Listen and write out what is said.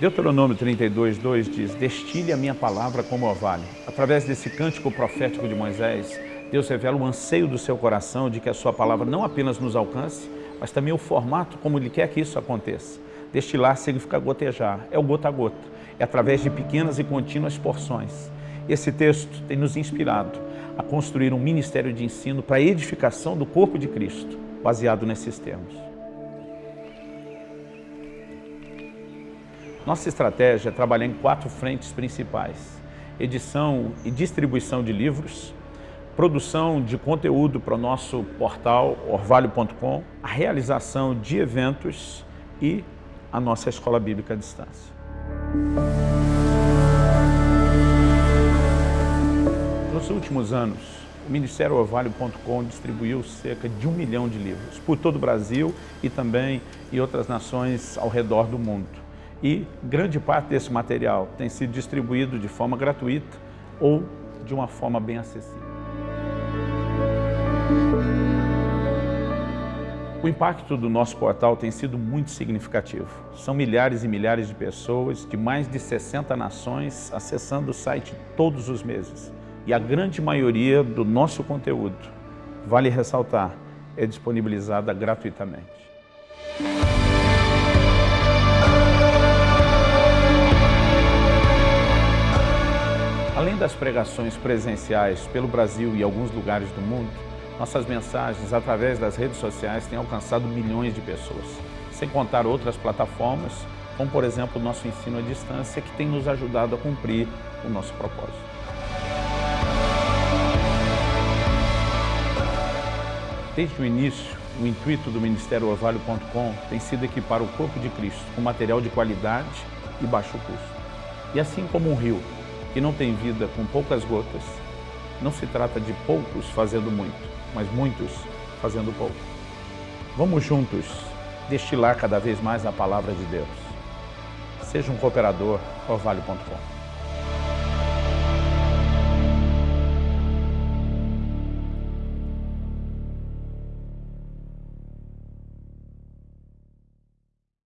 Deuteronômio 32, 2 diz, Destile a minha palavra como orvalho. Através desse cântico profético de Moisés, Deus revela o anseio do seu coração de que a sua palavra não apenas nos alcance, mas também o formato como Ele quer que isso aconteça. Destilar significa gotejar, é o gota a gota, é através de pequenas e contínuas porções. Esse texto tem nos inspirado a construir um ministério de ensino para a edificação do corpo de Cristo, baseado nesses termos. Nossa estratégia é trabalhar em quatro frentes principais. Edição e distribuição de livros, produção de conteúdo para o nosso portal orvalho.com, a realização de eventos e a nossa escola bíblica à distância. Nos últimos anos, o Ministério Orvalho.com distribuiu cerca de um milhão de livros por todo o Brasil e também em outras nações ao redor do mundo e grande parte desse material tem sido distribuído de forma gratuita ou de uma forma bem acessível. O impacto do nosso portal tem sido muito significativo. São milhares e milhares de pessoas de mais de 60 nações acessando o site todos os meses. E a grande maioria do nosso conteúdo, vale ressaltar, é disponibilizada gratuitamente. Das pregações presenciais pelo Brasil e alguns lugares do mundo, nossas mensagens através das redes sociais têm alcançado milhões de pessoas, sem contar outras plataformas, como por exemplo o nosso ensino à distância, que tem nos ajudado a cumprir o nosso propósito. Desde o início, o intuito do Ministério Orvalho.com tem sido equipar o corpo de Cristo com material de qualidade e baixo custo. E assim como um rio que não tem vida com poucas gotas, não se trata de poucos fazendo muito, mas muitos fazendo pouco. Vamos juntos destilar cada vez mais a palavra de Deus. Seja um cooperador orvalho.com.